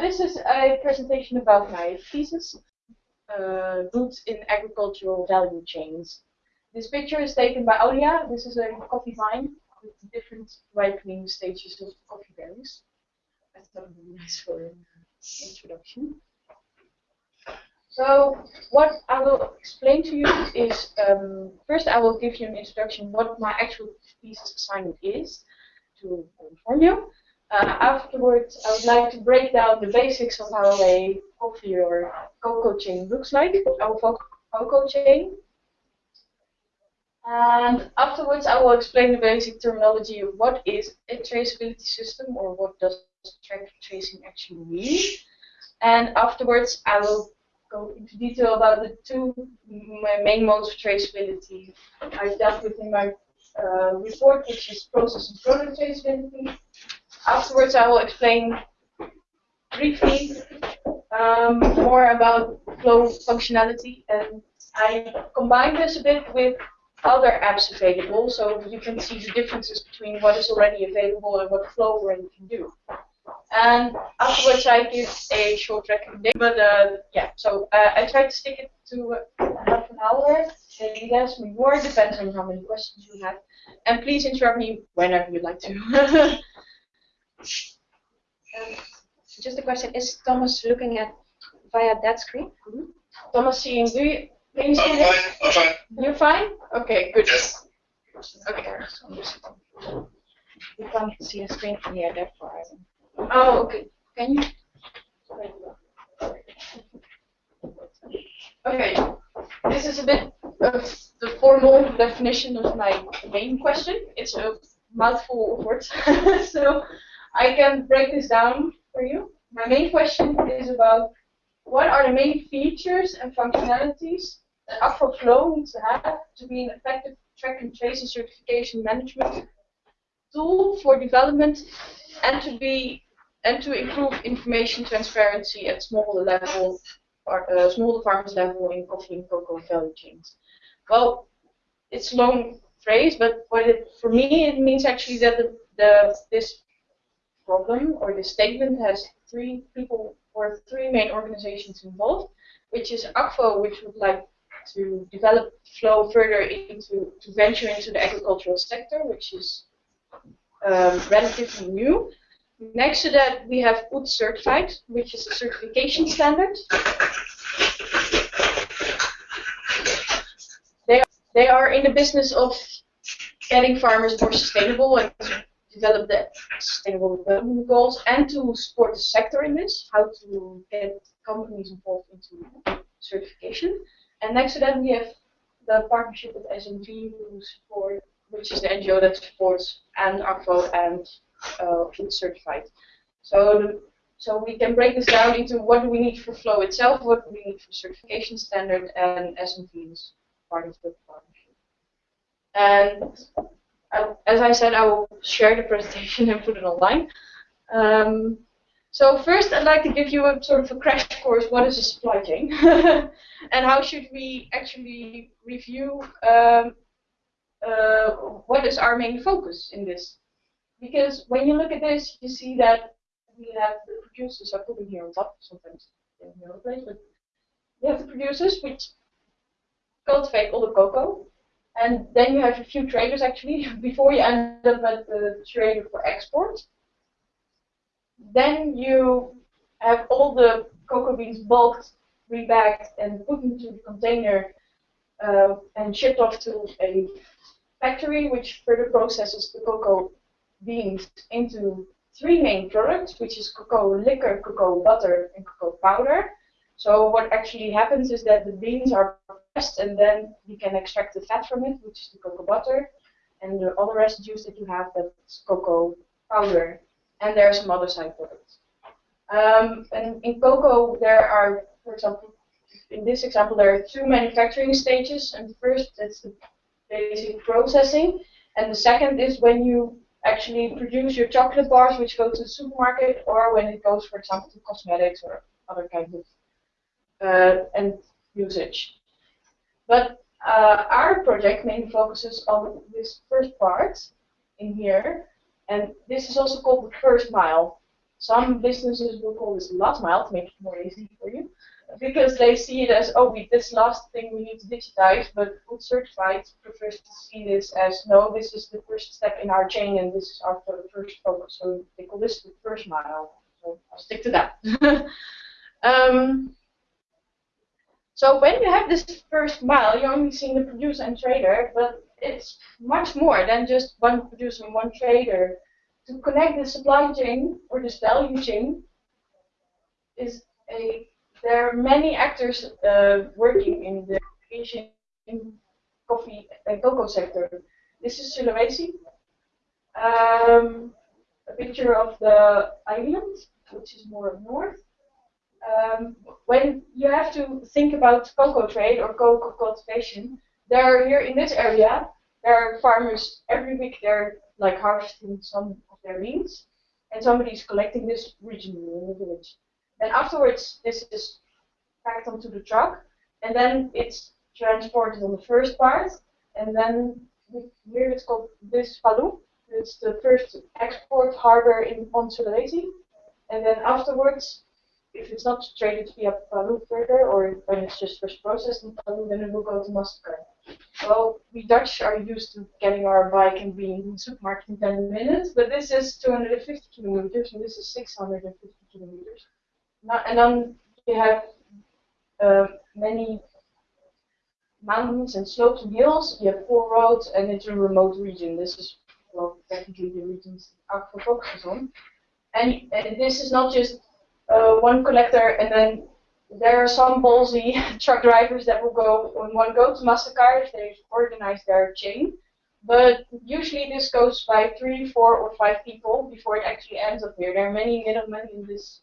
this is a presentation about my thesis, uh, roots in agricultural value chains. This picture is taken by Aulia. This is a coffee vine with different ripening stages of coffee berries. I thought it would be nice for an introduction. So what I will explain to you is, um, first I will give you an introduction what my actual thesis assignment is to inform you. Uh, afterwards, I would like to break down the basics of how a coffee or cocoa chain looks like, our cocoa chain. And afterwards, I will explain the basic terminology of what is a traceability system or what does track tracing actually mean. And afterwards, I will go into detail about the two main modes of traceability I've dealt with in my uh, report, which is process and product traceability, Afterwards, I will explain briefly um, more about flow functionality, and I combine this a bit with other apps available, so you can see the differences between what is already available and what Flow already can do. And afterwards, I give a short recommendation. But uh, yeah, so uh, I try to stick it to half an hour. Maybe less, maybe more, depends on how many questions you have. And please interrupt me whenever you'd like to. Um, just a question: Is Thomas looking at via that screen? Mm -hmm. Thomas, seeing do you? Can you see I'm fine. I'm fine. You're fine. Okay, good. Yes. Okay. You can't see a screen from here, therefore. I oh, okay. Can you? Okay. This is a bit of the formal definition of my main question. It's a mouthful of words, so I can break this down for you. My main question is about what are the main features and functionalities that Akvo Flow needs to have to be an effective track and trace and certification management tool for development and to be and to improve information transparency at smaller level or uh, smaller farmers level in coffee and cocoa value chains. Well, it's a long phrase, but it, for me it means actually that the, the this problem or the statement has three people or three main organizations involved, which is Akvo, which would like to develop flow further into to venture into the agricultural sector, which is um, relatively new. Next to that, we have UTZ certified, which is a certification standard. They they are in the business of getting farmers more sustainable and develop the sustainable development goals and to support the sector in this, how to get companies involved into certification. And next to that, we have the partnership with SNV, who support, which is the NGO that supports and Akvo and uh, certified. So, so we can break this down into what do we need for Flow itself, what do we need for certification standard, and SNV is part of the partnership. And as I said, I will share the presentation and put it online. Um, so first, I'd like to give you a sort of a crash course. What is a supply chain, and how should we actually review um, uh, what is our main focus in this? Because when you look at this, you see that we have the producers. I put them here on top sometimes in the other place, but we have the producers which cultivate all the cocoa and then you have a few traders actually before you end up at the trader for export. Then you have all the cocoa beans bulked, rebagged, and put into the container uh, and shipped off to a factory which further processes the cocoa beans into three main products, which is cocoa liquor, cocoa butter, and cocoa powder. So what actually happens is that the beans are and then you can extract the fat from it, which is the cocoa butter, and the other residues that you have, that's cocoa powder, and there are some other side products. Um, and in cocoa, there are, for example, in this example, there are two manufacturing stages, and first, it's the basic processing, and the second is when you actually produce your chocolate bars, which go to the supermarket, or when it goes, for example, to cosmetics or other kinds of uh, and usage. But uh, our project mainly focuses on this first part in here, and this is also called the first mile. Some businesses will call this last mile to make it more easy for you, because they see it as, oh, we, this last thing we need to digitize, but UTZ Certified prefers to see this as, no, this is the first step in our chain and this is our first focus. So they call this the first mile. So I'll stick to that. um, so when you have this first mile, you're only seeing the producer and trader, but it's much more than just one producer and one trader. To connect the supply chain or this value chain is a there are many actors uh, working in the Asian coffee and cocoa sector. This is Sulawesi. Um, a picture of the island, which is more north um, when you have to think about cocoa trade or cocoa cultivation, there are here in this area, there are farmers every week they're like harvesting some of their beans, and somebody's collecting this regionally in the village. Then afterwards, this is packed onto the truck, and then it's transported on the first part, and then here it's called this Palu. It's the first export harbor in on and then afterwards if it's not traded via Palu further, or when it's just first processed in Palu, then it will go to Makassar. Well, we Dutch are used to getting our bike and being in the supermarket in 10 minutes, but this is 250 kilometers, and this is 650 kilometers. And then you have uh, many mountains and slopes and hills, you have four roads, and it's a remote region. This is, well, technically the regions Akvo focuses on. And, and this is not just uh, one collector, and then there are some ballsy truck drivers that will go when one go to Makassar if they organize their chain. But usually this goes by three, four, or five people before it actually ends up here. There are many middlemen in this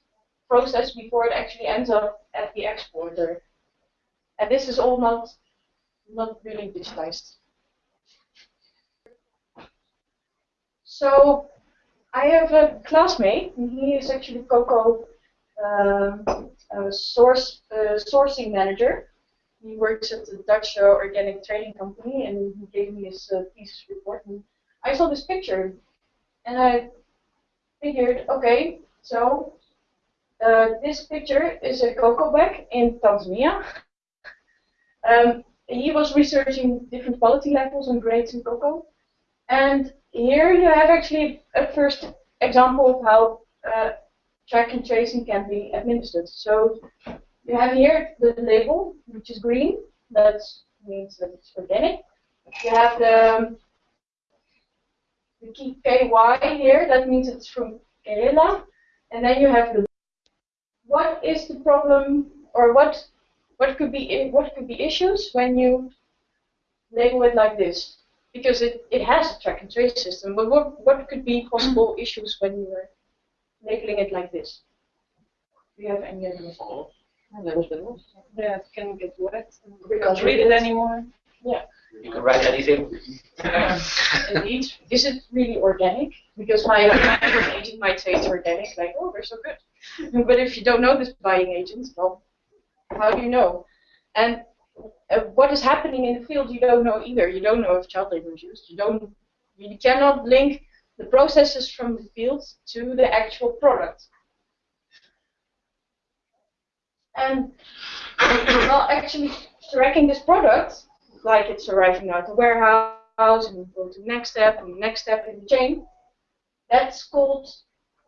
process before it actually ends up at the exporter. And this is all not, not really digitized. So I have a classmate, and he is actually Coco um, source uh, sourcing manager. He works at the Dutch uh, organic trading company, and he gave me his uh, thesis report. And I saw this picture, and I figured, okay, so uh, this picture is a cocoa bag in Tanzania. Um, he was researching different quality levels and grades in cocoa. And here you have actually a first example of how uh, track and tracing can be administered. So you have here the label, which is green. That means that it's organic. You have the, the key KY here. That means it's from Kerala. And then you have the what is the problem or what what could be what could be issues when you label it like this? Because it, it has a track and trace system, but what what could be possible issues when you are labeling it like this. Do you have any other a little bit. Yeah, it can get wet. We can't read it anymore. Yeah. You can write anything. Indeed. Is it really organic? Because my agent might say it's organic, like, oh, they're so good. But if you don't know this buying agent, well, how do you know? And uh, what is happening in the field, you don't know either. You don't know if child labor is used. You don't. You cannot link the processes from the field to the actual product. And well, actually tracking this product, like it's arriving at the warehouse and go to the next step and the next step in the chain, that's called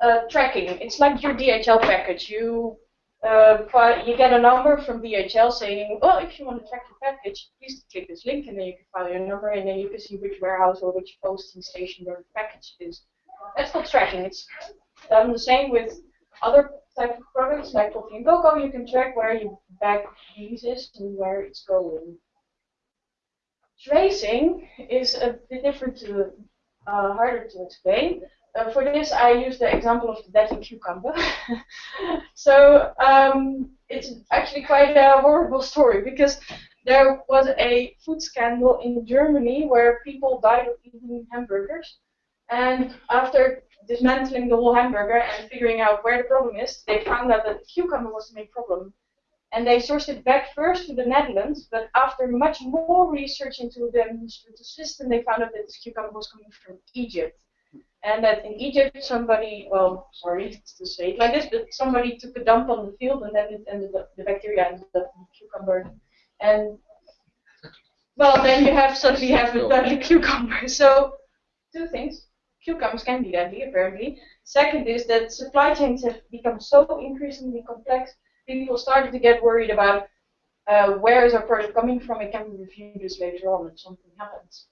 uh, tracking. It's like your DHL package. You uh, you get a number from DHL saying, well, if you want to track your package, please click this link, and then you can file your number, and then you can see which warehouse or which posting station your package is. That's not tracking. It's done the same with other type of products like coffee and. You can track where your bag is and where it's going. Tracing is a bit different to, uh, harder to explain. Uh, for this, I use the example of the deadly cucumber. so um, it's actually quite a horrible story because there was a food scandal in Germany where people died of eating hamburgers. And after dismantling the whole hamburger and figuring out where the problem is, they found out that the cucumber was the main problem. And they sourced it back first to the Netherlands, but after much more research into the administrative system, they found out that this cucumber was coming from Egypt. And that in Egypt somebody, well, sorry to say it like this, but somebody took a dump on the field and then it ended up, the bacteria ended up in the cucumber. And, well, then you have suddenly have a deadly cucumber. So, two things. Cucumbers can be deadly, apparently. Second is that supply chains have become so increasingly complex, people started to get worried about uh, where is our product coming from, and can we review this later on if something happens.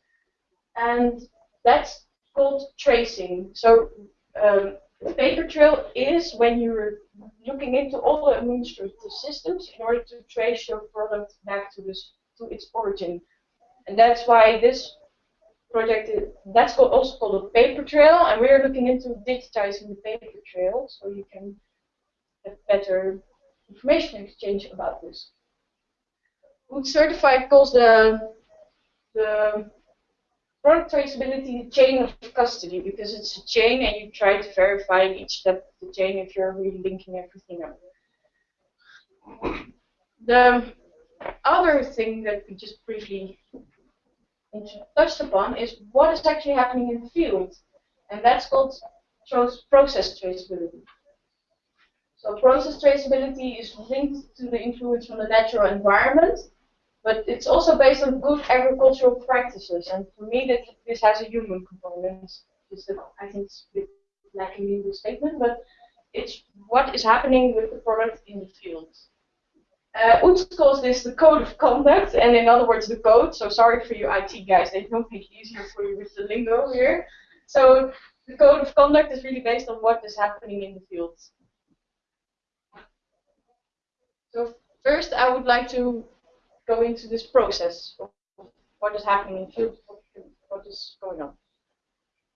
And that's called tracing. So um, the paper trail is when you're looking into all the administrative systems in order to trace your product back to this to its origin. And that's why this project is, that's called, also called a paper trail, and we're looking into digitizing the paper trail so you can have better information exchange about this. UTZ Certified calls the the product traceability the chain of custody because it's a chain and you try to verify each step of the chain if you're really linking everything up. The other thing that we just briefly touched upon is what is actually happening in the field, and that's called process traceability. So process traceability is linked to the influence from the natural environment, but it's also based on good agricultural practices. And for me, that this has a human component. It's the, I think it's a bit lacking in the statement, but it's what is happening with the product in the field. Uh, UTZ calls this the code of conduct, and in other words, the code. So sorry for you IT guys, they don't make it easier for you with the lingo here. So the code of conduct is really based on what is happening in the field. So first, I would like to go into this process of what is happening in field, what is going on.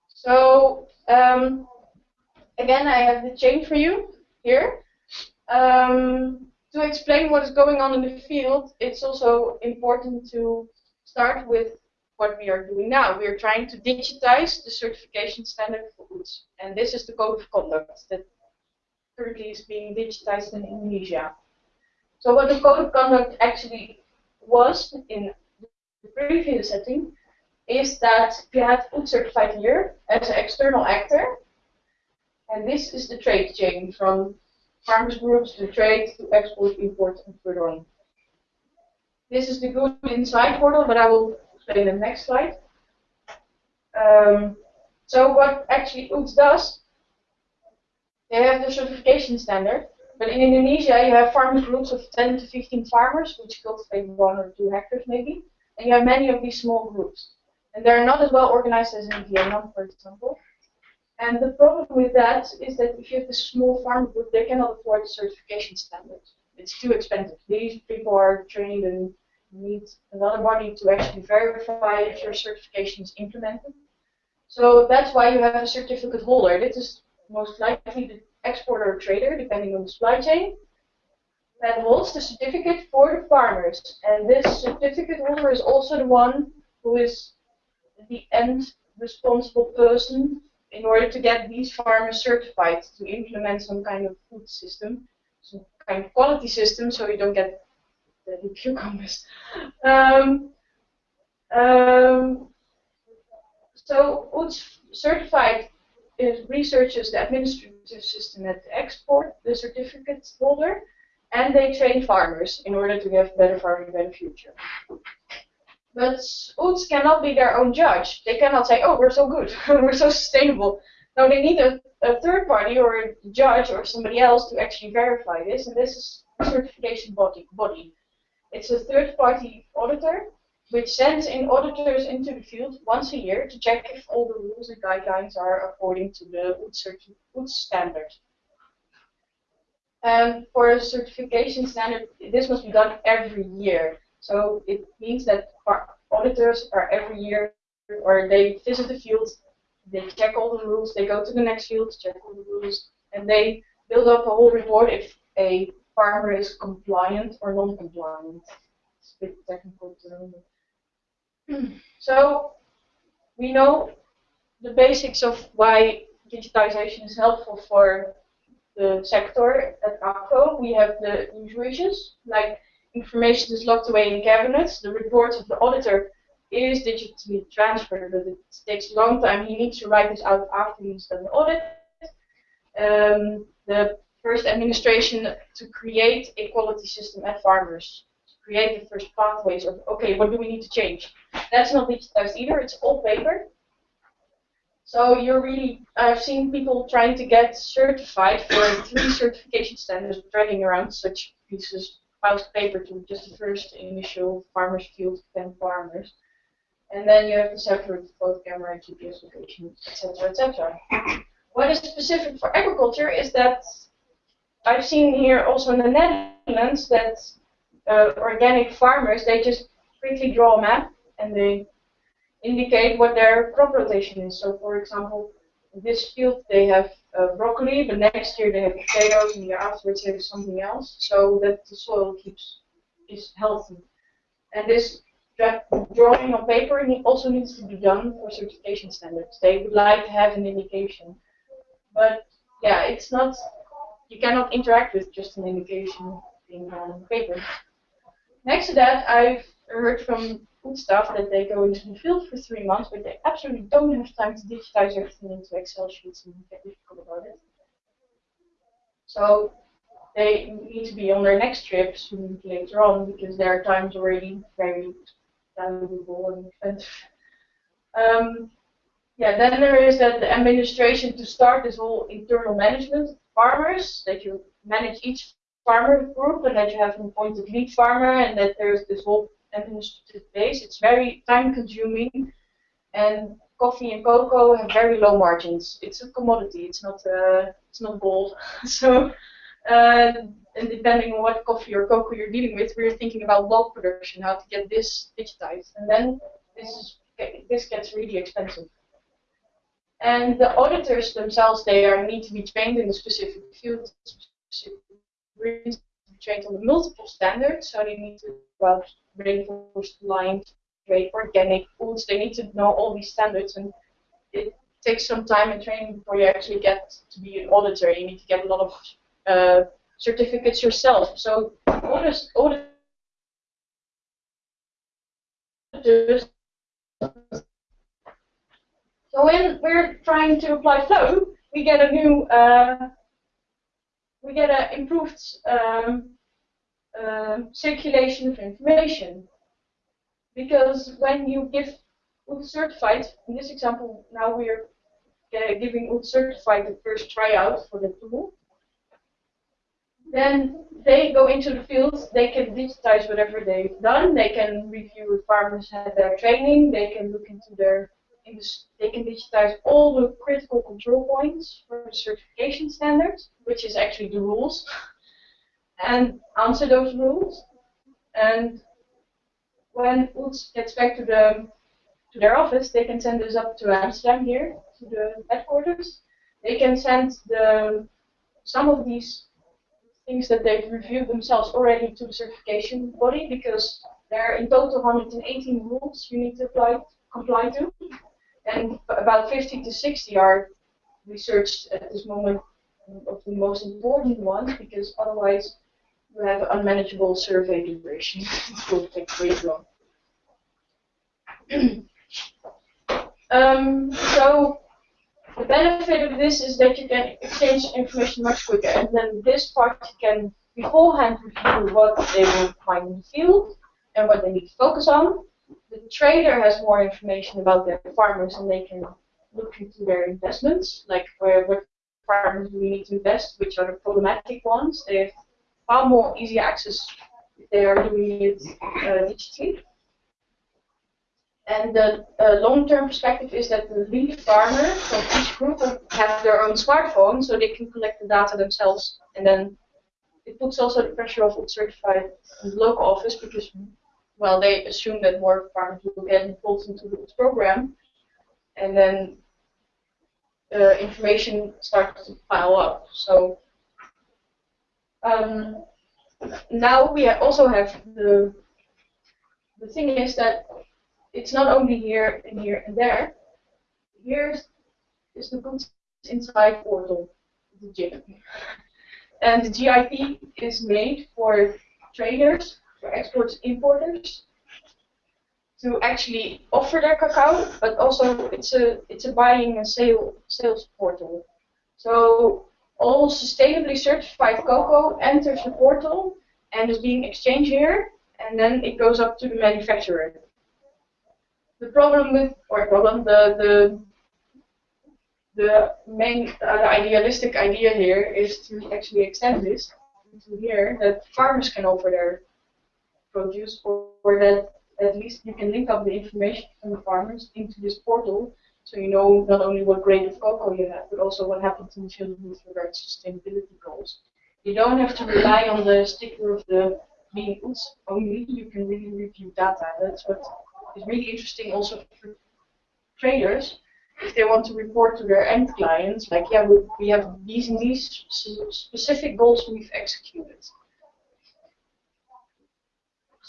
So um, again, I have the chain for you here. Um, to explain what is going on in the field, it's also important to start with what we are doing now. We are trying to digitize the certification standard for UTZ. And this is the code of conduct that currently is being digitized in Indonesia. So what the code of conduct actually was in the previous setting is that you had UTZ certified here as an external actor. And this is the trade chain from farmers groups to trade to export, import, and further on. This is the good inside portal, but I will explain in the next slide. Um, so what actually UTZ does, they have the certification standard, but in Indonesia, you have farmers groups of 10 to 15 farmers, which cultivate one or two hectares maybe, and you have many of these small groups. And they're not as well organized as in Vietnam, for example. And the problem with that is that if you have a small farm group, they cannot afford the certification standard. It's too expensive. These people are trained and need another body to actually verify if your certification is implemented. So that's why you have a certificate holder. This is most likely the exporter or trader, depending on the supply chain, that holds the certificate for the farmers. And this certificate holder is also the one who is the end responsible person in order to get these farmers certified to implement some kind of food system, some kind of quality system, so you don't get the cucumbers. Um, um, so UTZ certified is researches the administrative system at the export, the certificate holder, and they train farmers in order to have better farming, better future. But UTZ cannot be their own judge. They cannot say, oh, we're so good, we're so sustainable. No, they need a, a, third party or a judge or somebody else to actually verify this, and this is certification body. body. It's a third party auditor which sends in auditors into the field once a year to check if all the rules and guidelines are according to the UTZ standard. And for a certification standard, this must be done every year. So it means that auditors are every year, or they visit the field, they check all the rules, they go to the next field, check all the rules, and they build up a whole report if a farmer is compliant or non-compliant. It's a bit technical term. So we know the basics of why digitization is helpful for the sector at Akvo. We have the usual issues, like information is locked away in cabinets, the report of the auditor is digitally transferred, but it takes a long time. He needs to write this out after he's done the audit. Um, the first administration to create a quality system at farmers, create the first pathways of, okay, what do we need to change? That's not digitized either, it's all paper. So you're really, I've seen people trying to get certified for three certification standards, dragging around such pieces, piles of paper to just the first initial farmers field, 10 farmers. And then you have the separate both camera, GPS location, etc., etc. What is specific for agriculture is that I've seen here also in the Netherlands that uh, organic farmers, they just quickly draw a map and they indicate what their crop rotation is. So for example, in this field they have uh, broccoli, but next year they have potatoes, and the year afterwards they have something else, so that the soil keeps is healthy. And this drawing on paper also needs to be done for certification standards. They would like to have an indication, but yeah, it's not. You cannot interact with just an indication being on paper. Next to that, I've heard from food staff that they go into the field for three months, but they absolutely don't have time to digitize everything into Excel sheets and get difficult about it. So they need to be on their next trip soon later on because their time is already very valuable and expensive. Um, yeah, then there is that the administration to start this whole internal management farmers that you manage each farmer group and that you have an appointed lead farmer and that there's this whole administrative base. It's very time consuming and coffee and cocoa have very low margins. It's a commodity. It's not uh, it's not gold. so uh, and depending on what coffee or cocoa you're dealing with, we're thinking about bulk production, how to get this digitized, and then this is, this gets really expensive. And the auditors themselves, they are need to be trained in a specific field, specific trained on the multiple standards, so they need to about Rainforest Alliance, trade, organic foods. They need to know all these standards, and it takes some time and training before you actually get to be an auditor. You need to get a lot of uh, certificates yourself. So auditors, auditors so when we're trying to apply flow, we get a new, uh, we get an improved um, uh, circulation of information. Because when you give UTZ certified, in this example, now we're uh, giving UTZ certified the first tryout for the tool, then they go into the field, they can digitize whatever they've done, they can review if farmers had their training, they can look into their, they can digitize all the critical control points for the certification standards, which is actually the rules, and answer those rules. And when UTZ gets back to the to their office, they can send this up to Amsterdam here, to the headquarters. They can send the some of these things that they've reviewed themselves already to the certification body because there are in total 118 rules you need to apply, comply to. And about 50 to 60 are researched at this moment of the most important ones because otherwise you have unmanageable survey duration. it will take way too long. um, so the benefit of this is that you can exchange information much quicker, and then this part can beforehand review what they will find in the field and what they need to focus on. The trader has more information about their farmers, and they can look into their investments, like where what farmers do we need to invest, which are the problematic ones. They have far more easy access if they are doing it uh, digitally. And the uh, long-term perspective is that the lead farmer from each group have their own smartphone, so they can collect the data themselves. And then it puts also the pressure of certified local office because, well, they assume that more farmers will get involved into this program, and then uh, information starts to pile up. So um, now we also have the the thing is that it's not only here and here and there. Here is the goods inside portal, the GIP. And the GIP is made for traders, for exporters, importers. to actually offer their cacao, but also it's a it's a buying and sale sales portal. So all sustainably certified cocoa enters the portal and is being exchanged here, and then it goes up to the manufacturer. The problem with, or problem, the the the main, uh, the idealistic idea here is to actually extend this to here that farmers can offer their produce, or, or that at least you can link up the information from the farmers into this portal so you know not only what grade of cocoa you have, but also what happens in the field with regard to sustainability goals. You don't have to rely on the sticker of the beans only, you can really review data. That's what is really interesting also for traders. If they want to report to their end clients, like, yeah, we, we have these these specific goals we've executed.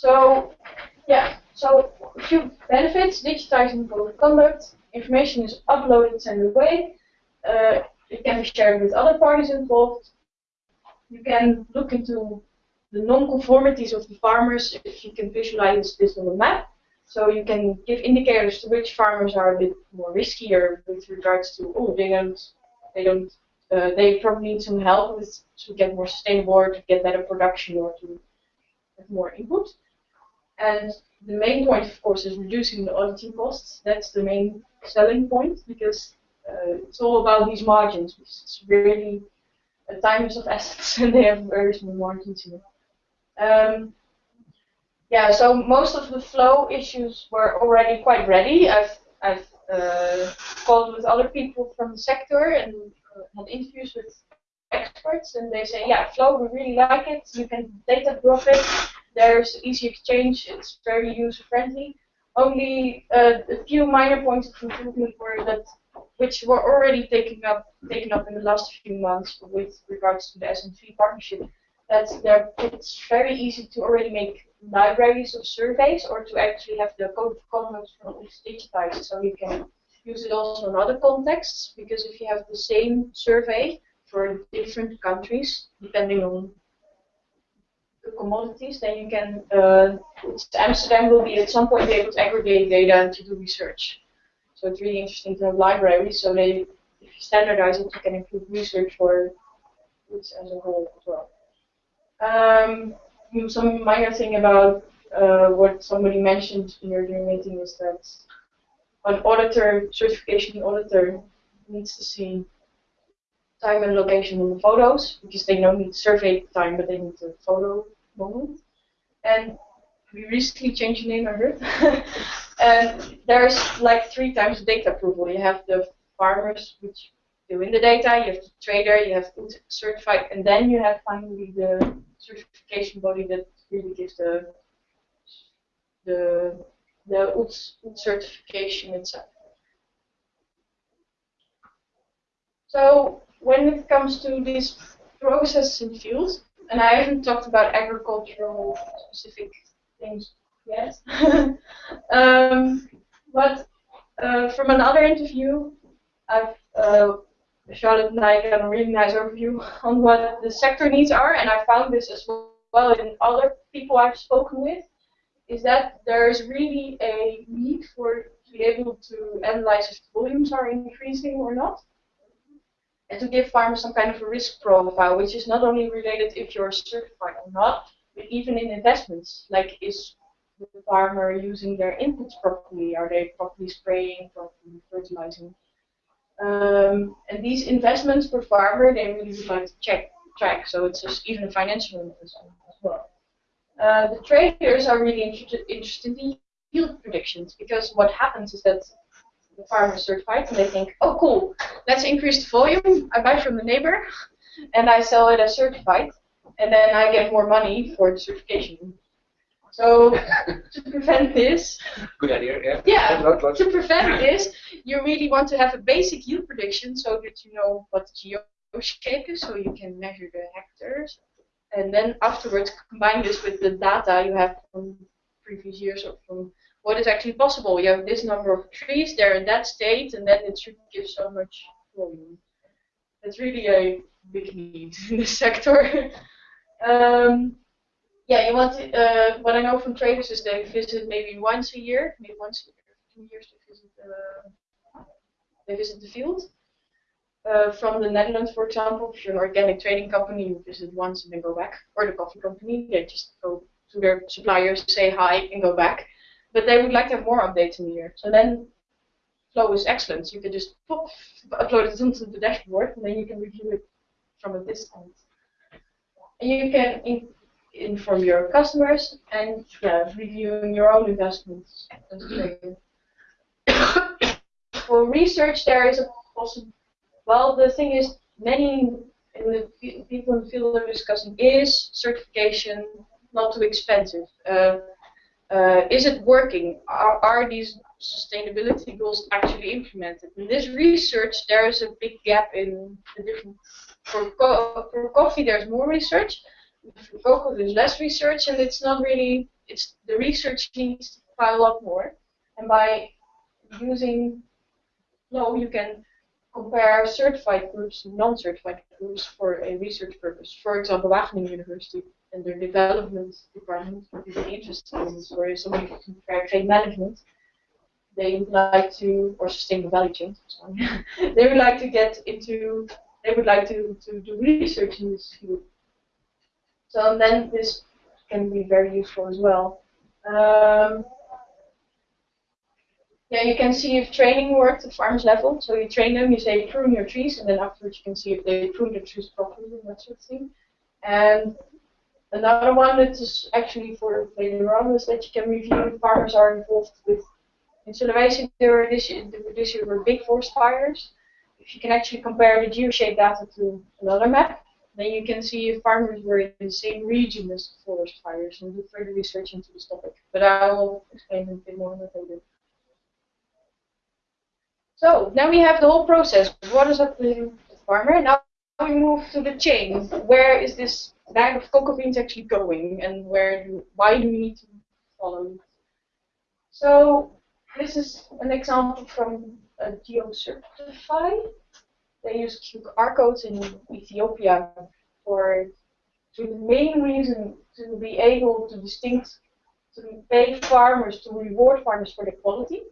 So, yeah, so a few benefits, digitizing code of conduct, information is uploaded and away, uh, it can be shared with other parties involved, you can look into the non-conformities of the farmers if you can visualize this on a map. So you can give indicators to which farmers are a bit more riskier with regards to, oh, they don't, they don't, uh, they probably need some help with to get more sustainable or to get better production or to have more input. And the main point, of course, is reducing the auditing costs. That's the main selling point because uh, it's all about these margins. It's really a time of assets and they have very small margins here. Um, yeah, so most of the flow issues were already quite ready. I've, I've uh, called with other people from the sector and uh, had interviews with experts, and they say, yeah, flow, we really like it. You can data drop it. There's easy exchange. It's very user friendly. Only uh, a few minor points of improvement were that, which were already taken up taken up in the last few months with regards to the SNV partnership. That there, it's very easy to already make libraries of surveys or to actually have the code of conduct from digitized so you can use it also in other contexts because if you have the same survey for different countries depending on the commodities then you can uh, Amsterdam will be at some point able to aggregate data and to do research. So it's really interesting to have libraries so they if you standardize it you can improve research for goods as a whole as well. Um, some minor thing about uh, what somebody mentioned in your meeting is that an auditor, certification auditor, needs to see time and location in the photos because they don't need survey time, but they need the photo moment. And we recently changed the name, I heard. and there's like three times data approval. You have the farmers, which do in the data, you have the trader, you have certified, and then you have finally the certification body that really gives the the the UTZ certification itself. So when it comes to these processes in fields, and I haven't talked about agricultural specific things yet, um, but uh, from another interview, I've uh, Charlotte and I got a really nice overview on what the sector needs are, and I found this as well in other people I've spoken with, is that there is really a need for to be able to analyze if volumes are increasing or not, and to give farmers some kind of a risk profile, which is not only related if you're certified or not, but even in investments, like is the farmer using their inputs properly? Are they properly spraying, properly fertilizing? Um, and these investments per farmer, they really would like to check track. So it's just even a financial investment as well. Uh, the traders are really interested, interested in yield predictions because what happens is that the farmer certified and they think, oh cool, let's increase the volume. I buy from the neighbor and I sell it as certified, and then I get more money for the certification. So to prevent this, good idea. Yeah. Yeah. To prevent this, you really want to have a basic yield prediction so that you know what the geo shape is, so you can measure the hectares, and then afterwards combine this with the data you have from previous years or from what is actually possible. You have this number of trees, they're in that state, and then it should give so much volume. That's really a big need in this sector. um, yeah, you want to, uh, what I know from traders is they visit maybe once a year, maybe once a year, two years they visit, uh, they visit the field. Uh, from the Netherlands, for example, if you're an organic trading company, you visit once and then go back. Or the coffee company, they just go to their suppliers, say hi, and go back. But they would like to have more updates in year. So then flow is excellent. You can just pop, upload it onto the dashboard, and then you can review it from a distance. And you can in, inform your customers and yeah, reviewing your own investments. For research, there is a possible. Well, the thing is, many in the people in the field are discussing is certification not too expensive. Uh, uh, is it working? Are, are these sustainability goals actually implemented? In this research, there is a big gap in the different. For, co for coffee, there's more research. For cocoa, there's less research, and it's not really. It's the research needs to pile up more, and by using Flow, you can compare certified groups to non-certified groups for a research purpose. For example, Wageningen University and their development department very interested in or somebody can compare trade management. They would like to, or sustainable value chain, they would like to get into, they would like to, to do research in this field. So then this can be very useful as well. Um, yeah, you can see if training worked at farmers level. So you train them, you say prune your trees, and then afterwards you can see if they prune the trees properly and that sort of thing. And another one that is actually for later on is that you can review if farmers are involved with in Sulawesi there were this this year were big forest fires. If you can actually compare the geoshape data to another map, then you can see if farmers were in the same region as the forest fires and do further research into this topic. But I will explain a bit more later. So now we have the whole process. What is up to the farmer? Now we move to the chain. Where is this bag of cocoa beans actually going, and where do why do we need to follow? So this is an example from a GeoCertify. They use QR codes in Ethiopia for to the main reason to be able to distinct to pay farmers to reward farmers for the quality.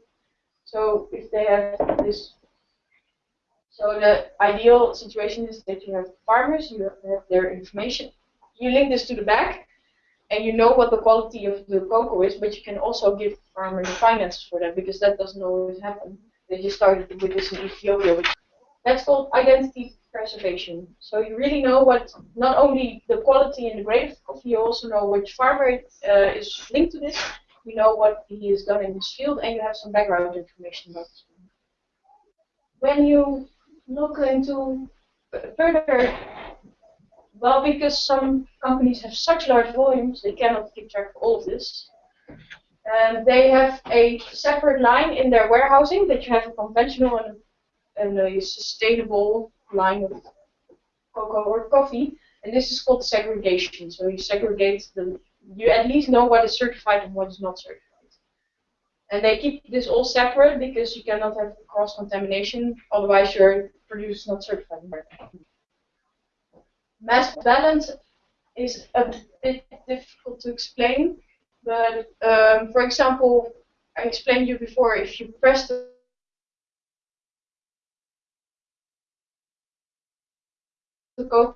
So if they have this, so the ideal situation is that you have farmers, you have their information, you link this to the back, and you know what the quality of the cocoa is, but you can also give farmers the finances for that because that doesn't always happen. They just started with this in Ethiopia, which that's called identity preservation. So you really know what not only the quality and the grade of coffee, you also know which farmer uh, is linked to this, you know what he has done in his field, and you have some background information about this. When you look into further, well, because some companies have such large volumes, they cannot keep track of all of this. And they have a separate line in their warehousing that you have a conventional and, and a sustainable line of cocoa or coffee. And this is called segregation. So you segregate the you at least know what is certified and what is not certified. And they keep this all separate because you cannot have cross-contamination, otherwise your produce is not certified. Mass balance is a bit difficult to explain, but um, for example, I explained you before, if you press the code,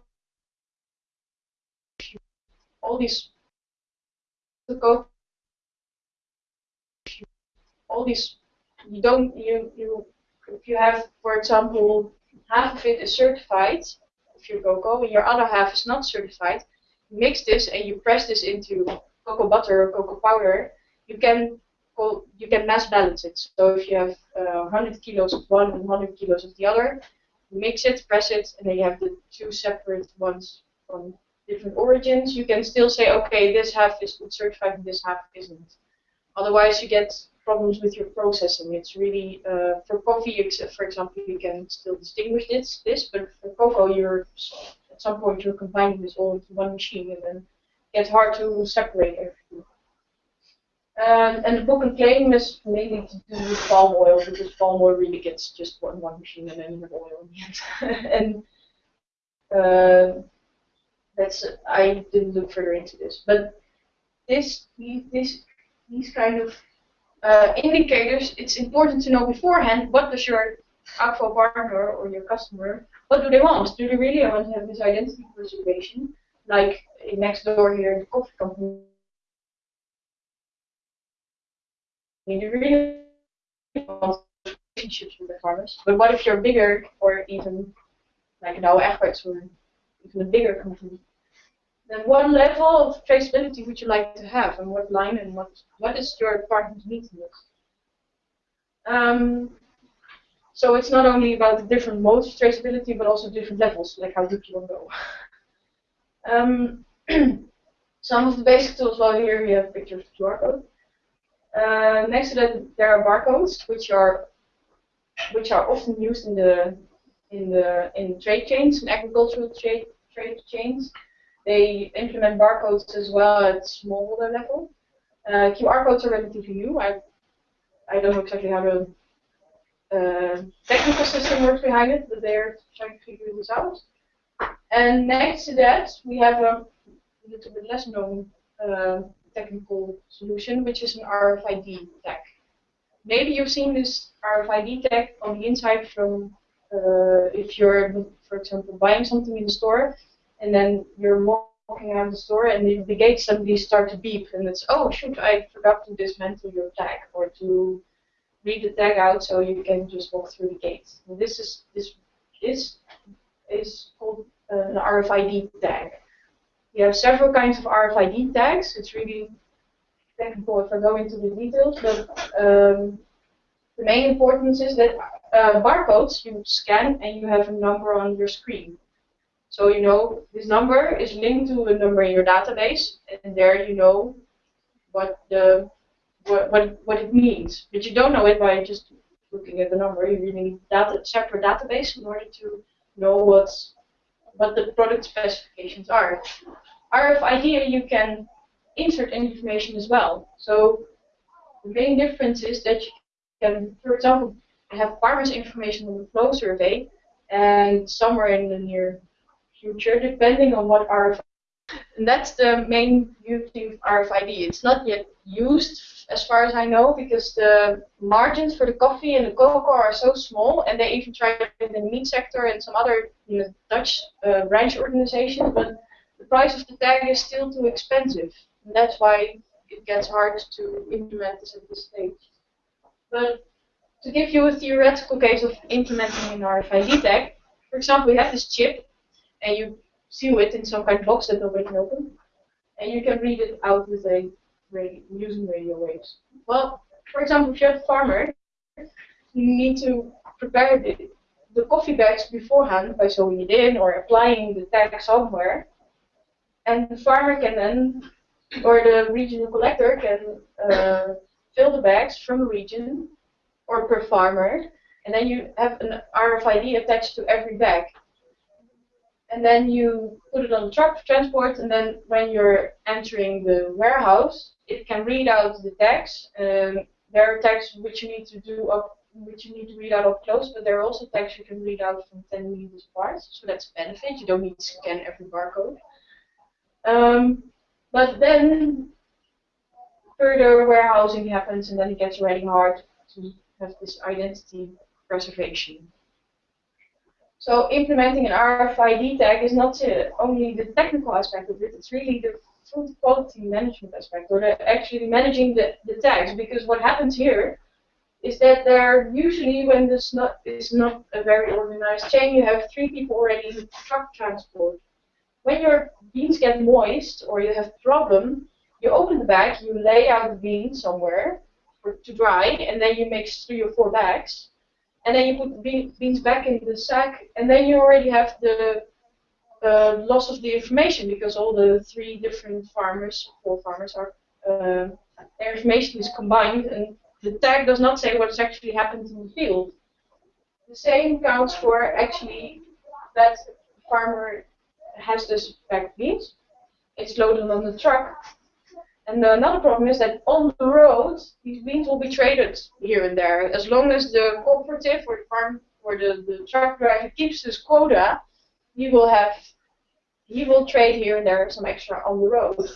all these to go all these you don't you you if you have for example half of it is certified if you cocoa and your other half is not certified mix this and you press this into cocoa butter or cocoa powder. You can you can mass balance it. So if you have uh, 100 kilos of one and 100 kilos of the other mix it press it and then you have the two separate ones from different origins, you can still say, okay, this half is certified and this half isn't. Otherwise, you get problems with your processing. It's really, uh, for coffee, for example, you can still distinguish this, this, but for cocoa, you're at some point you're combining this all into one machine, and then it's hard to separate everything. Um, and the book and claim is mainly to do with palm oil because palm oil really gets just one one machine and then you have oil in the end. and uh, that's I didn't look further into this, but this, these, this, these kind of uh, indicators, it's important to know beforehand what does your Akvo partner or your customer, what do they want? Do they really want to have this identity preservation? Like next door here, the coffee company. Do you really want relationships with the farmers? But what if you're bigger or even like Douwe Egberts or even a bigger company? Then what level of traceability would you like to have and what line and what, what is your partner's needs um, so it's not only about the different modes of traceability, but also different levels, like how deep you want to go. Um, some of the basic tools, well here we have pictures of QR code. Uh, next to that there are barcodes, which are which are often used in the in the in trade chains, in agricultural trade trade chains. They implement barcodes as well at smaller level. Uh, QR codes are relatively new. I I don't know exactly how the uh, technical system works behind it, but they're trying to figure this out. And next to that, we have a little bit less known uh, technical solution, which is an RFID tag. Maybe you've seen this RFID tag on the inside from uh, if you're, for example, buying something in the store, and then you're walking out the store, and the, the gate suddenly start to beep, and it's oh shoot, I forgot to dismantle your tag or to read the tag out so you can just walk through the gate. And this is this this is called uh, an RFID tag. You have several kinds of RFID tags. It's really technical if I go into the details, but um, the main importance is that uh, barcodes you scan and you have a number on your screen. So you know this number is linked to a number in your database, and there you know what the what, what, what it means. But you don't know it by just looking at the number. You really need data, separate database in order to know what's, what the product specifications are. RFID, you can insert information as well. So the main difference is that you can, for example, have farmers information on the flow survey, and somewhere in the near future, depending on what RFID and that's the main beauty of RFID. It's not yet used, as far as I know, because the margins for the coffee and the cocoa are so small, and they even try it in the meat sector and some other you know, Dutch uh, branch organizations, but the price of the tag is still too expensive. And that's why it gets hard to implement this at this stage. But to give you a theoretical case of implementing an RFID tag, for example, we have this chip, and you seal it in some kind of box that nobody can open, and you can read it out with a radio, using radio waves. Well, for example, if you're a farmer, you need to prepare the, the coffee bags beforehand by sewing it in or applying the tag somewhere, and the farmer can then, or the regional collector can uh, fill the bags from a region or per farmer, and then you have an RFID attached to every bag and then you put it on the truck for transport, and then when you're entering the warehouse, it can read out the tags. Um, there are tags which you need to do up, which you need to read out up close, but there are also tags you can read out from 10 meters apart, so that's a benefit. You don't need to scan every barcode. Um, but then further warehousing happens, and then it gets really hard to have this identity preservation. So implementing an RFID tag is not uh, only the technical aspect of it, it's really the food quality management aspect, or the, actually managing the, the tags. Because what happens here is that there usually, when this not is not a very organized chain, you have three people already in truck transport. When your beans get moist or you have a problem, you open the bag, you lay out the beans somewhere for, to dry, and then you mix three or four bags and then you put beans back in the sack, and then you already have the uh, loss of the information because all the three different farmers, four farmers, are uh, their information is combined, and the tag does not say what's actually happened in the field. The same counts for actually that farmer has this packed beans. It's loaded on the truck, and another problem is that on the road, these beans will be traded here and there. As long as the cooperative or the farm or the, the truck driver keeps his quota, he will have he will trade here and there some extra on the road.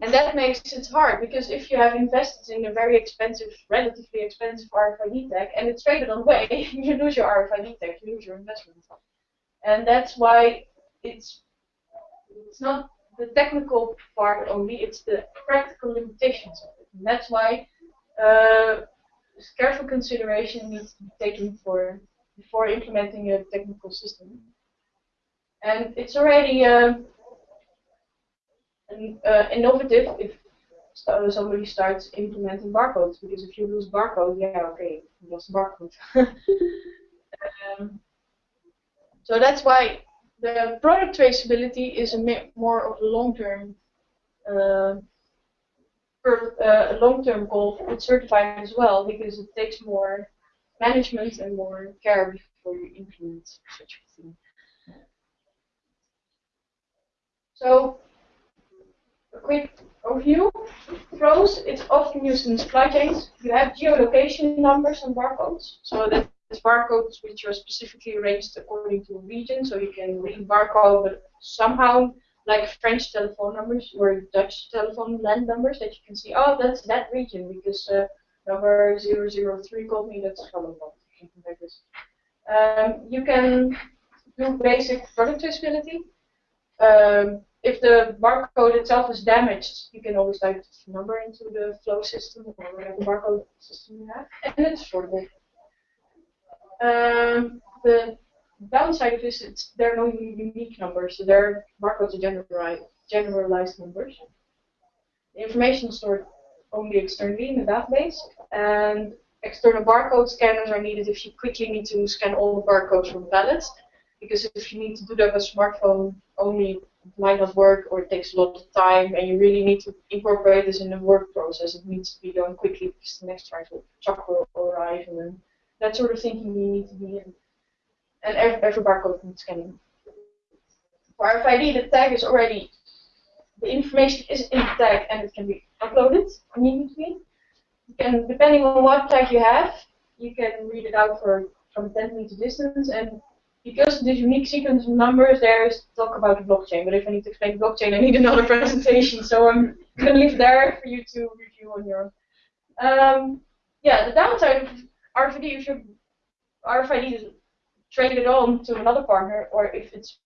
And that makes it hard because if you have invested in a very expensive, relatively expensive RFID tag and it's traded away, you lose your RFID tag, you lose your investment. And that's why it's it's not the technical part only, it's the practical limitations of it. And that's why uh, careful consideration needs to be taken for before implementing a technical system. And it's already uh, an, uh, innovative if somebody starts implementing barcodes, because if you lose barcode, yeah, okay, you lost barcode. um, so that's why the product traceability is a more of a long-term uh, uh, long-term goal with certified as well because it takes more management and more care before you implement such a thing. So, a quick overview. Pros, it's often used in supply chains. You have geolocation numbers and barcodes. So that it's barcodes which are specifically arranged according to a region, so you can read barcode, but somehow, like French telephone numbers or Dutch telephone land numbers, that you can see, oh, that's that region, because uh, number 003 called me, that's Gelderland, something like this. Um, you can do basic product traceability. Um, if the barcode itself is damaged, you can always type the number into the flow system or whatever barcode system you have, and it's affordable. Um, the downside of this is there are no unique numbers, so their barcodes are generalized, numbers. The information is stored only externally in the database, and external barcode scanners are needed if you quickly need to scan all the barcodes from pallets, because if you need to do that with a smartphone only, it might not work or it takes a lot of time, and you really need to incorporate this in the work process. It needs to be done quickly because the next truck will arrive and then that sort of thinking you need to be in. And every, barcode needs scanning. For RFID, the tag is already, the information is in the tag and it can be uploaded immediately. Can, depending on what tag you have, you can read it out for from 10 meter distance. And because this unique sequence of numbers, there is talk about the blockchain. But if I need to explain blockchain, I need another presentation. So I'm going to leave there for you to review on your own. Um, yeah, the downside of RFID, if your RFID is traded on to another partner, or if it's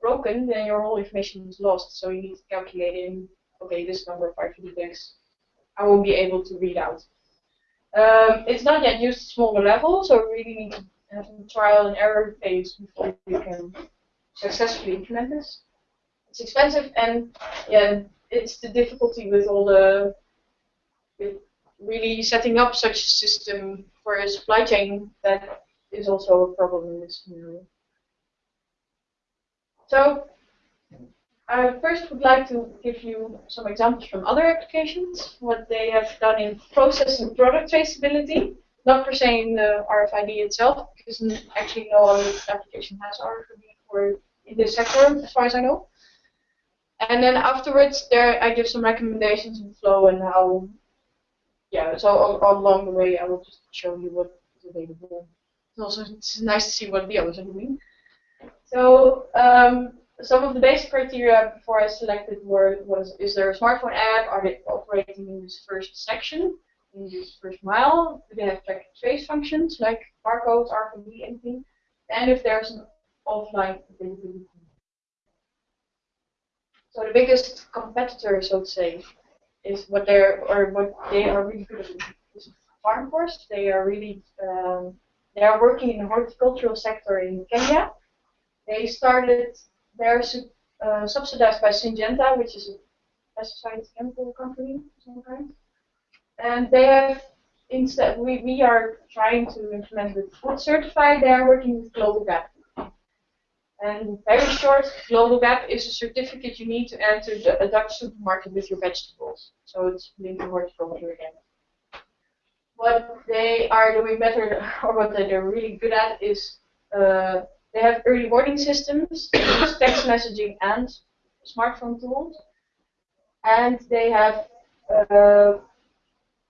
broken, then your whole information is lost. So you need to calculate in, okay, this number of RFID tags I won't be able to read out. Um, it's not yet used at smaller level, so we really need to have a trial and error phase before you can successfully implement this. It's expensive, and yeah, it's the difficulty with all the with really setting up such a system for a supply chain that is also a problem in this scenario. So I first would like to give you some examples from other applications, what they have done in process and product traceability, not per se in the RFID itself, because actually no other application has RFID for in this sector, as far as I know. And then afterwards, there I give some recommendations in flow and how yeah, so along the way, I will just show you what is available. It's also it's nice to see what the others are doing. So um, some of the basic criteria before I selected were was is there a smartphone app? Are they operating in this first section, in this first mile? Do they have track and trace functions like barcodes, RFID, anything? And if there's an offline availability. So the biggest competitor, so to say, is what they're or what they are really good at is FarmForce. They are really um, they are working in the horticultural sector in Kenya. They started they're uh, subsidized by Syngenta, which is a pesticide chemical company of some kind. And they have instead we, we are trying to implement with UTZ certified, they are working with Global Gap. And very short, Global Gap is a certificate you need to enter the, a Dutch supermarket with your vegetables. So it's linked to horticulture again. What they are doing better, or what they're really good at, is uh, they have early warning systems, text messaging and smartphone tools, and they have uh,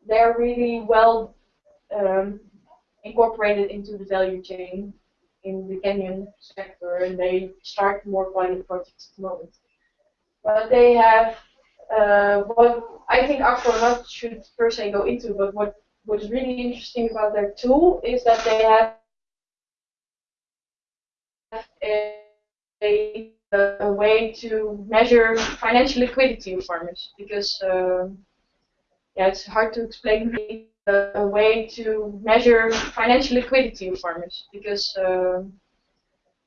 they're really well um, incorporated into the value chain in the Kenyan sector, and they start more pilot projects at the moment. But they have uh, what I think not should per se go into, but what what is really interesting about their tool is that they have a, a, a way to measure financial liquidity of farmers because um, yeah, it's hard to explain a, way to measure financial liquidity of farmers because um,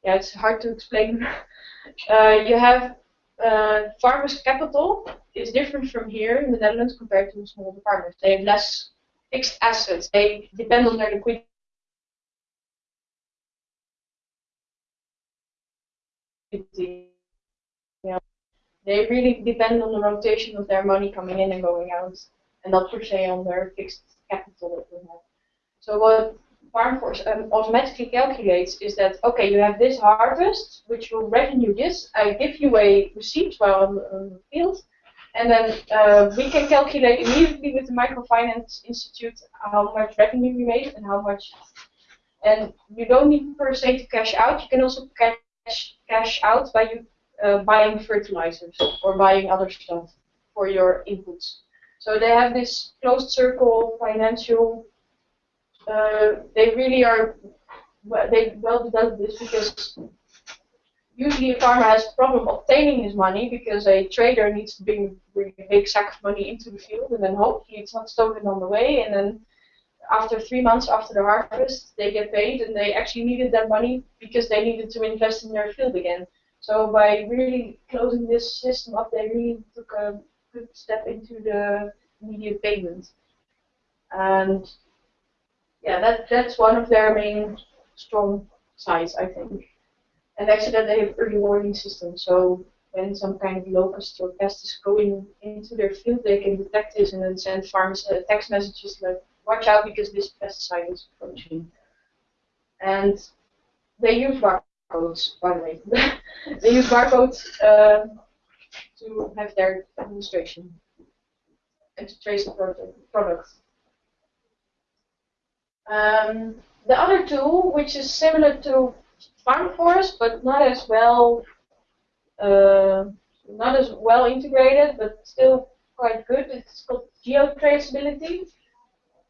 yeah, it's hard to explain. uh, you have uh, farmers' capital is different from here in the Netherlands compared to small farmers. They have less fixed assets. They depend on their liquidity. Yeah. They really depend on the rotation of their money coming in and going out, and not per se on their fixed capital that they have. So what FarmForce um, automatically calculates is that okay, you have this harvest, which will revenue this. I give you a receipt while on, on the field, and then uh, we can calculate immediately with the Microfinance Institute how much revenue you made and how much. And you don't need per se to cash out. You can also cash cash out by you uh, buying fertilizers or buying other stuff for your inputs. So they have this closed circle financial. Uh, they really are. They well developed this because usually a farmer has a problem obtaining his money because a trader needs to bring, bring a big sack of money into the field and then hopefully it's not stolen on the way and then after three months after the harvest they get paid and they actually needed that money because they needed to invest in their field again. So by really closing this system up they really took a good step into the immediate payment. And yeah, that that's one of their main strong sides I think. And actually that they have early warning systems. So when some kind of locust or pest is going into their field, they can detect this and then send farmers uh, text messages like, watch out because this pesticide is approaching. And they use barcodes, by the way. they use barcodes uh, to have their administration and to trace the product. Um, the other tool, which is similar to FarmForce, but not as well, uh, not as well integrated, but still quite good. It's called geotraceability.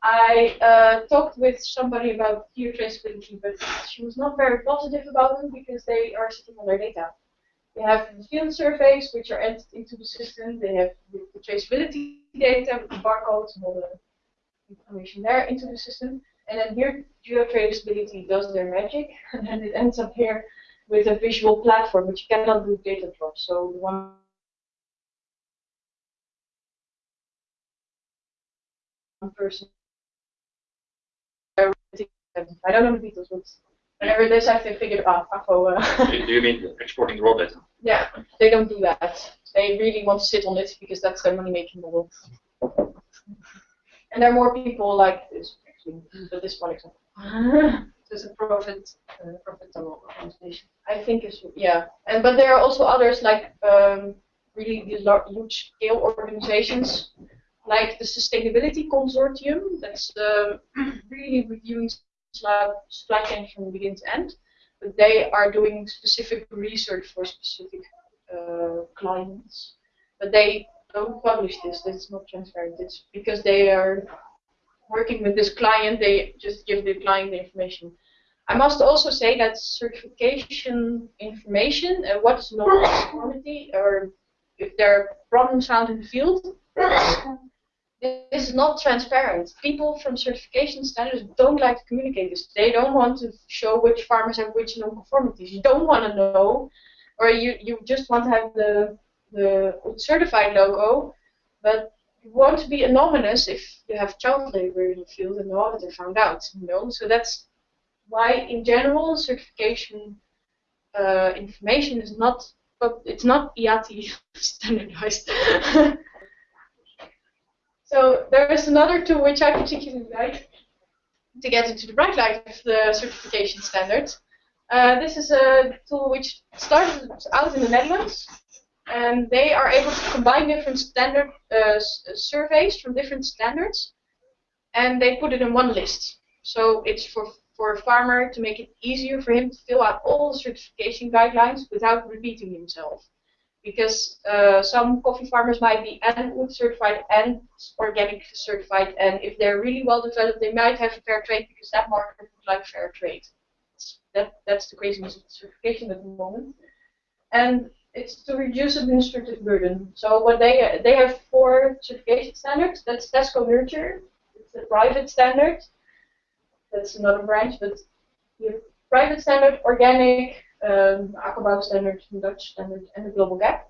I uh, talked with somebody about geotraceability, but she was not very positive about it because they are sitting on their data. They have field surveys which are entered into the system. They have the traceability data with the barcodes and all the information there into the system. And then here, geotraceability does their magic, and then it ends up here with a visual platform, which cannot do data drops. So the one person. I don't know the details, but whenever it is, I have to figure it out. Uh, do you mean exporting raw data? Yeah, they don't do that. They really want to sit on it because that's their money-making model. And there are more people like this actually. but this one example. It's a profit uh, profitable organization. I think it's yeah, and but there are also others like um, really these large, huge scale organizations like the Sustainability Consortium. That's uh, really reviewing supply chain from begin to end. But they are doing specific research for specific uh, clients. But they don't publish this. It's not transparent. It's because they are working with this client, they just give the client the information. I must also say that certification information, uh, what is quality, or if there are problems found in the field, this is not transparent. People from certification standards don't like to communicate this. They don't want to show which farmers have which non-conformities. You don't want to know, or you, you just want to have the, the certified logo, but you want to be anonymous if you have child labor in the field and no auditor found out. You know, so that's why, in general, certification uh, information is not, but it's not IATI standardized. so there is another tool which I particularly like to get into the bright light the certification standards. Uh, this is a tool which started out in the Netherlands and they are able to combine different standard uh, surveys from different standards, and they put it in one list. So it's for for a farmer to make it easier for him to fill out all the certification guidelines without repeating himself. Because uh, some coffee farmers might be and UTZ certified and organic certified, and if they're really well developed, they might have a fair trade because that market would like fair trade. That that's the craziness of certification at the moment, and it's to reduce administrative burden. So what they they have four certification standards. That's Tesco Nurture. It's a private standard. That's another branch, but private standard, organic, um, Akkerbouw standard, Dutch standard, and the Global Gap.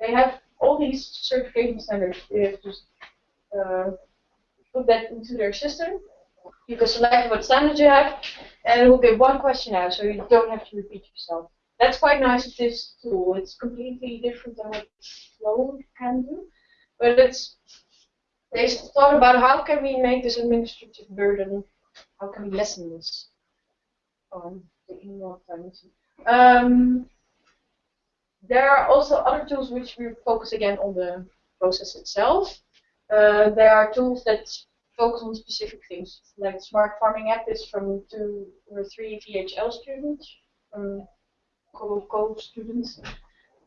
They have all these certification standards. They have to uh, put that into their system. You can select what standards you have, and it will give one question out, so you don't have to repeat yourself. That's quite nice with this tool. It's completely different than what Flow can do, but it's they thought about how can we make this administrative burden, how can we lessen this. Um, taking more time. Um, there are also other tools which we focus again on the process itself. Uh, there are tools that focus on specific things, like Smart Farming app is from two or three VHL students, um, co students.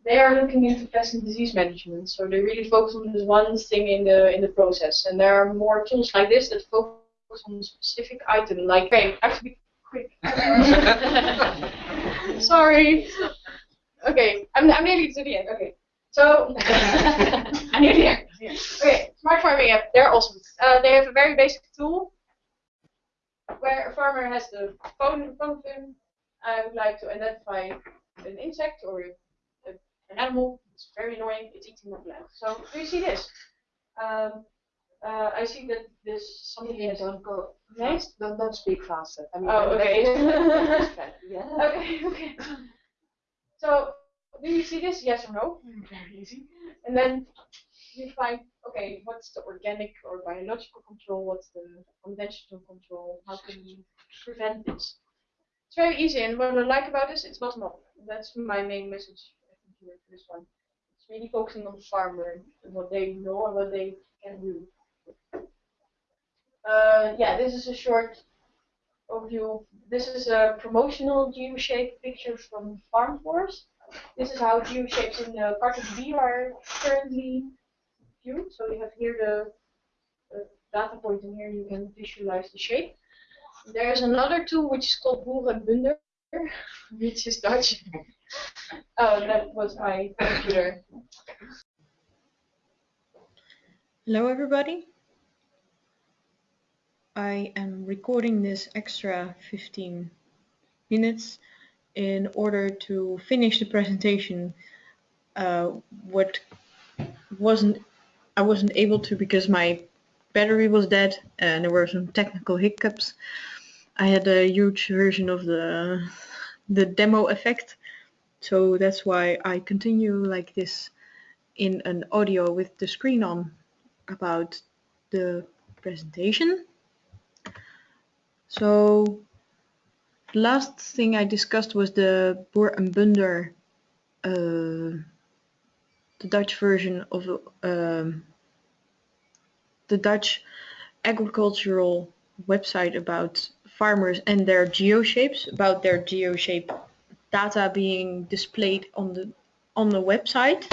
They are looking into pest and disease management, so they really focus on this one thing in the in the process. And there are more tools like this that focus on a specific item, like okay, be quick. Sorry. Okay, I'm, I'm nearly to the end. Okay, so I'm nearly there. Okay, smart farming app. They're awesome. Uh, they have a very basic tool where a farmer has the phone phone of. I would like to identify an insect or a, an animal. It's very annoying. It's eating my plant. So do you see this? Um, uh, I see that this something Yeah, don't go. Nice. Don't, don't speak faster. I mean, Oh, okay. yeah. Okay, okay. So, do you see this? Yes or no? Very easy. And then you find, okay, what's the organic or biological control? What's the conventional control? How can you prevent this? It's very easy, and what I like about this, it's bottom up. That's my main message I think here for this one. It's really focusing on the farmer and what they know and what they can do. Uh, yeah, this is a short overview. This is a promotional geo-shape picture from Farm Force. This is how geo-shapes in the CartoDB are currently viewed. So you have here the, the data point, and here you can visualize the shape. There's another tool which is called Boerenbunder, which is Dutch. oh, that was my computer. Hello everybody. I am recording this extra 15 minutes in order to finish the presentation. Uh, what wasn't I wasn't able to because my battery was dead and there were some technical hiccups. I had a huge version of the the demo effect, so that's why I continue like this in an audio with the screen on about the presentation. So the last thing I discussed was the Boer en Bunder, uh, the Dutch version of um, the Dutch agricultural website about farmers and their geoshapes, about their geoshape data being displayed on the on the website.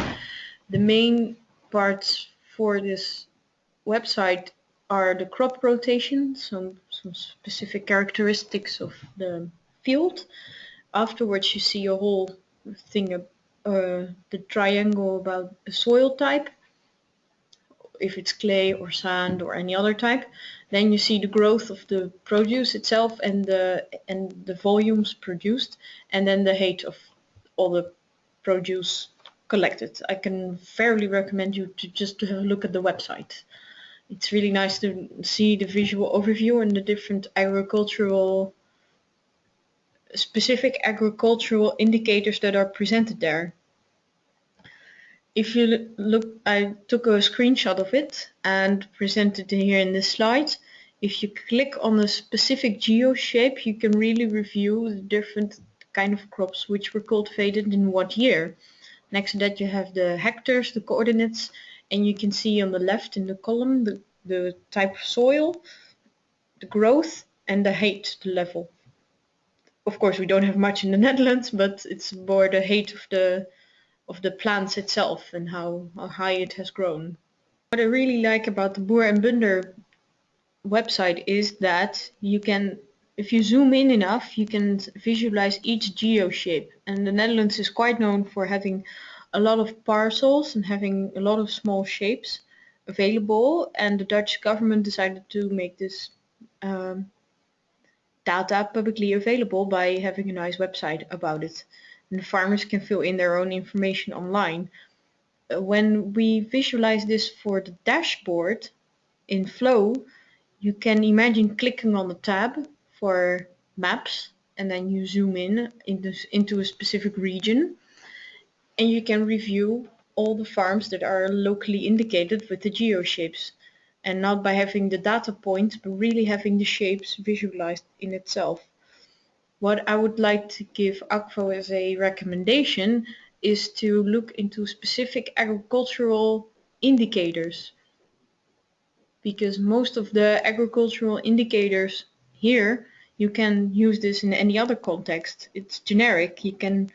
The main parts for this website are the crop rotation, some, some specific characteristics of the field. Afterwards, you see a whole thing, uh, the triangle about the soil type, if it's clay or sand or any other type. Then you see the growth of the produce itself and the and the volumes produced, and then the height of all the produce collected. I can fairly recommend you to just to have a look at the website. It's really nice to see the visual overview and the different agricultural specific agricultural indicators that are presented there. If you look, I took a screenshot of it and presented it here in this slide. If you click on a specific geo shape, you can really review the different kind of crops which were cultivated in what year. Next to that you have the hectares, the coordinates, and you can see on the left in the column the, the type of soil, the growth, and the height, the level. Of course, we don't have much in the Netherlands, but it's more the height of the of the plants itself and how, how high it has grown. What I really like about the Boer and Bunder website is that you can, if you zoom in enough, you can visualize each geo shape. And the Netherlands is quite known for having a lot of parcels and having a lot of small shapes available. And the Dutch government decided to make this um, data publicly available by having a nice website about it. And the farmers can fill in their own information online. Uh, when we visualize this for the dashboard in Flow, you can imagine clicking on the tab for maps and then you zoom in into, into a specific region and you can review all the farms that are locally indicated with the geo shapes and not by having the data points but really having the shapes visualized in itself. What I would like to give Akvo as a recommendation is to look into specific agricultural indicators because most of the agricultural indicators here you can use this in any other context. It's generic. You can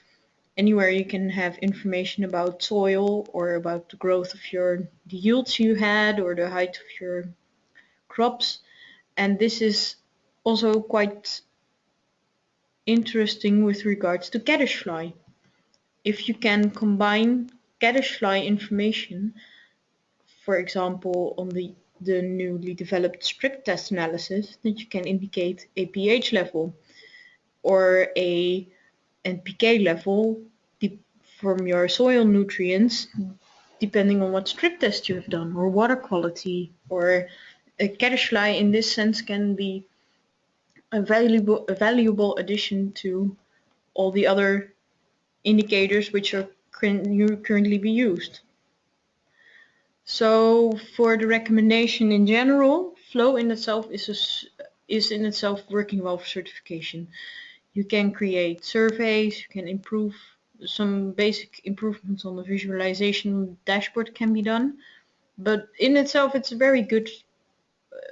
anywhere you can have information about soil or about the growth of your the yields you had or the height of your crops. And this is also quite interesting with regards to caddisfly if you can combine caddisfly information for example on the the newly developed strip test analysis that you can indicate a pH level or a NPK level from your soil nutrients depending on what strip test you have done or water quality or a caddisfly in this sense can be a valuable, a valuable addition to all the other indicators which are currently be used. So for the recommendation in general, flow in itself is, a, is in itself working well for certification. You can create surveys, you can improve some basic improvements on the visualization dashboard can be done. But in itself, it's a very good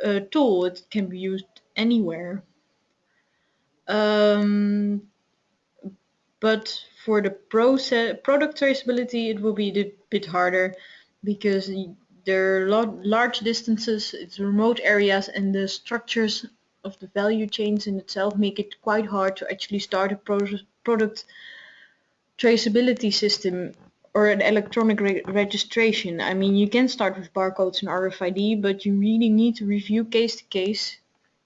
uh, tool. It can be used anywhere. Um, but for the process, product traceability, it will be a bit harder because there are lot large distances, it's remote areas, and the structures of the value chains in itself make it quite hard to actually start a pro product traceability system or an electronic re registration. I mean, you can start with barcodes and RFID, but you really need to review case to case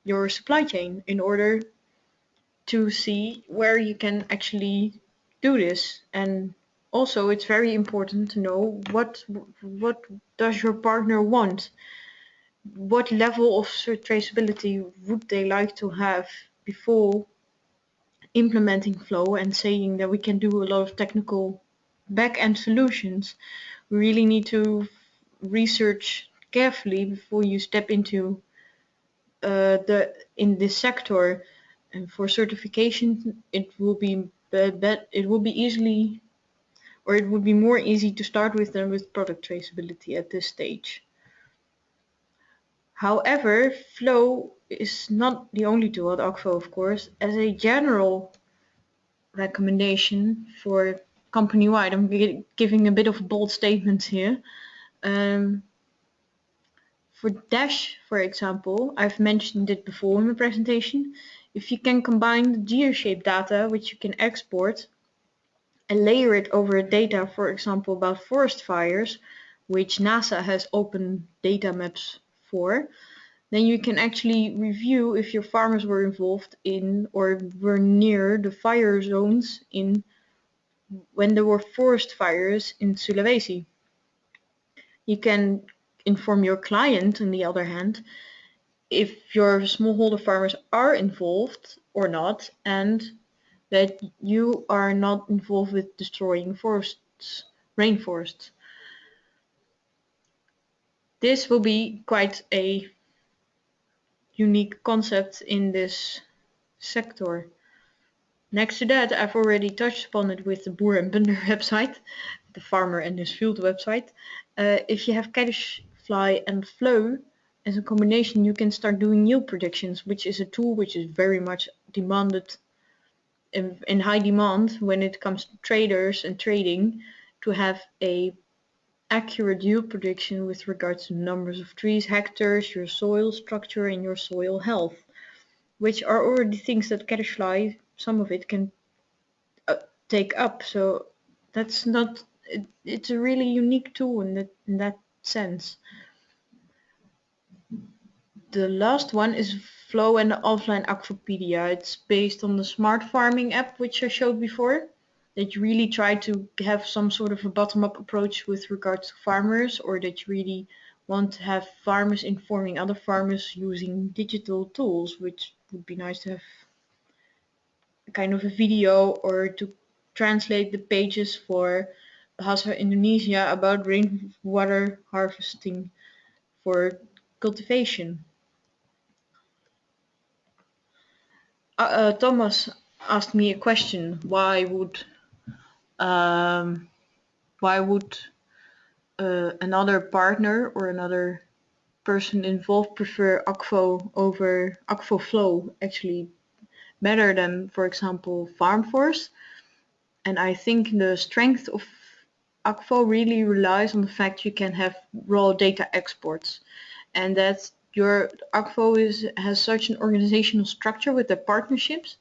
your supply chain in order to see where you can actually do this. And also, it's very important to know what what does your partner want. What level of traceability would they like to have before implementing flow and saying that we can do a lot of technical back-end solutions, we really need to research carefully before you step into uh, the in this sector. And for certification, it will be it will be easily or it would be more easy to start with than with product traceability at this stage. However, Flow is not the only tool at Akvo, of course. As a general recommendation for company-wide, I'm giving a bit of bold statements here. Um, for Dash, for example, I've mentioned it before in the presentation. If you can combine the geoshape data, which you can export, and layer it over data, for example, about forest fires, which NASA has open data maps then you can actually review if your farmers were involved in or were near the fire zones in when there were forest fires in Sulawesi. You can inform your client, on the other hand, if your smallholder farmers are involved or not, and that you are not involved with destroying forests, rainforests. This will be quite a unique concept in this sector. Next to that, I've already touched upon it with the Boer and Bunder website, the farmer and his field website. Uh, if you have Caddisfly and Flow as a combination, you can start doing yield predictions, which is a tool which is very much demanded in, in high demand when it comes to traders and trading to have a accurate yield prediction with regards to numbers of trees, hectares, your soil structure and your soil health, which are already things that Caddisfly, some of it can uh, take up. So that's not, it, it's a really unique tool in that, in that sense. The last one is Flow and the offline Akvopedia. It's based on the smart farming app, which I showed before that you really try to have some sort of a bottom-up approach with regards to farmers or that you really want to have farmers informing other farmers using digital tools which would be nice to have kind of a video or to translate the pages for Bahasa Indonesia about rainwater harvesting for cultivation. Uh, uh, Thomas asked me a question. Why would um, why would uh, another partner or another person involved prefer Akvo over Akvo Flow actually better than, for example, FarmForce? And I think the strength of Akvo really relies on the fact you can have raw data exports and that your Akvo is, has such an organizational structure with the partnerships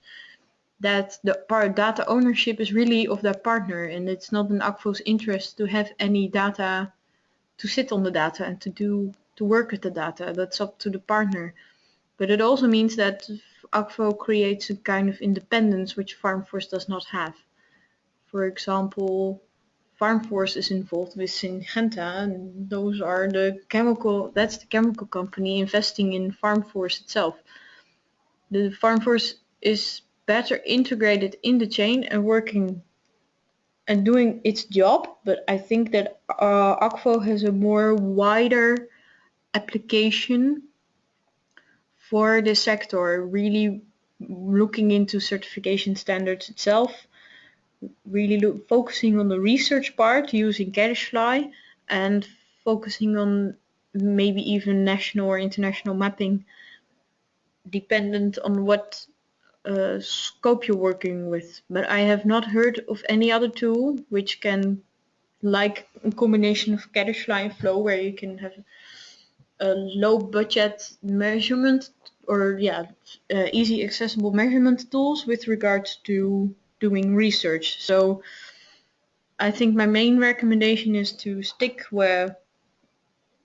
that the data ownership is really of that partner and it's not in Akvo's interest to have any data to sit on the data and to do to work with the data. That's up to the partner. But it also means that Akvo creates a kind of independence which FarmForce does not have. For example, FarmForce is involved with Syngenta and those are the chemical, that's the chemical company investing in FarmForce itself. The FarmForce is better integrated in the chain and working and doing its job but I think that uh, Akvo has a more wider application for the sector really looking into certification standards itself really look, focusing on the research part using Caddisfly and focusing on maybe even national or international mapping dependent on what uh, scope you're working with, but I have not heard of any other tool which can, like a combination of Caddisfly and Flow, where you can have a low budget measurement or yeah, uh, easy accessible measurement tools with regards to doing research. So I think my main recommendation is to stick where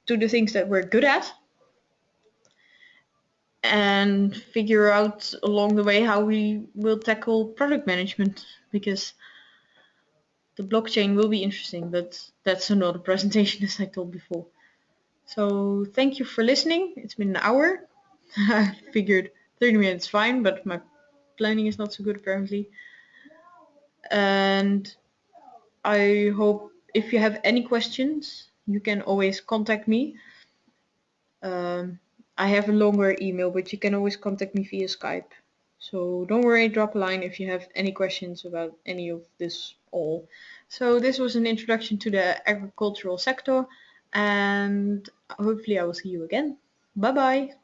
to the things that we're good at and figure out along the way how we will tackle product management because the blockchain will be interesting but that's another presentation as I told before. So thank you for listening. It's been an hour. I figured 30 minutes fine but my planning is not so good apparently. And I hope if you have any questions you can always contact me. Um, I have a longer email, but you can always contact me via Skype. So don't worry, drop a line if you have any questions about any of this all. So this was an introduction to the agricultural sector and hopefully I will see you again. Bye bye.